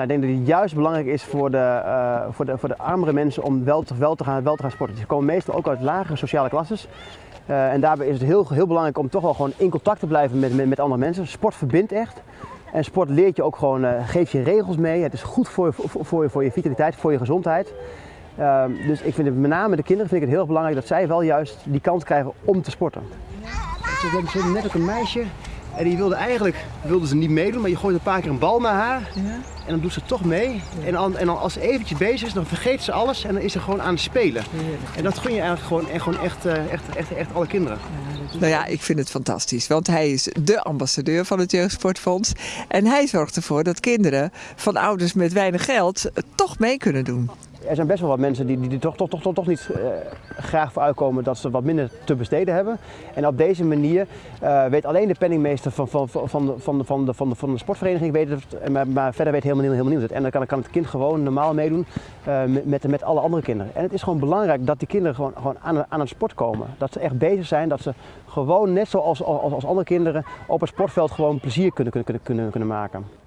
Nou, ik denk dat het juist belangrijk is voor de, uh, voor de, voor de armere mensen om wel te, wel te, gaan, wel te gaan sporten. Ze komen meestal ook uit lagere sociale klasses. Uh, en daarbij is het heel, heel belangrijk om toch wel gewoon in contact te blijven met, met, met andere mensen. Sport verbindt echt. En sport leert je ook gewoon, uh, geeft je regels mee. Het is goed voor je, voor, voor, je, voor je vitaliteit, voor je gezondheid. Uh, dus ik vind het met name de kinderen vind ik het heel belangrijk dat zij wel juist die kans krijgen om te sporten. Ze hebben net ook een meisje en die wilde eigenlijk wilde ze niet meedoen, maar je gooit een paar keer een bal naar haar ja. en dan doet ze toch mee. Ja. En, dan, en dan als ze eventjes bezig is, dan vergeet ze alles en dan is ze gewoon aan het spelen. Ja. En dat gun je eigenlijk gewoon, en gewoon echt, echt, echt, echt alle kinderen. Nou ja, ik vind het fantastisch, want hij is de ambassadeur van het Jeugdsportfonds. En hij zorgt ervoor dat kinderen van ouders met weinig geld toch mee kunnen doen. Er zijn best wel wat mensen die, die er toch, toch, toch, toch, toch niet uh, graag voor uitkomen dat ze wat minder te besteden hebben. En op deze manier uh, weet alleen de penningmeester van, van, van, van, de, van, de, van, de, van, de, van de sportvereniging, weet het, maar, maar verder weet helemaal, helemaal niemand het. En dan kan, kan het kind gewoon normaal meedoen met, met alle andere kinderen. En het is gewoon belangrijk dat die kinderen gewoon, gewoon aan, aan het sport komen. Dat ze echt bezig zijn, dat ze gewoon net zoals als, als andere kinderen op het sportveld gewoon plezier kunnen, kunnen, kunnen, kunnen maken.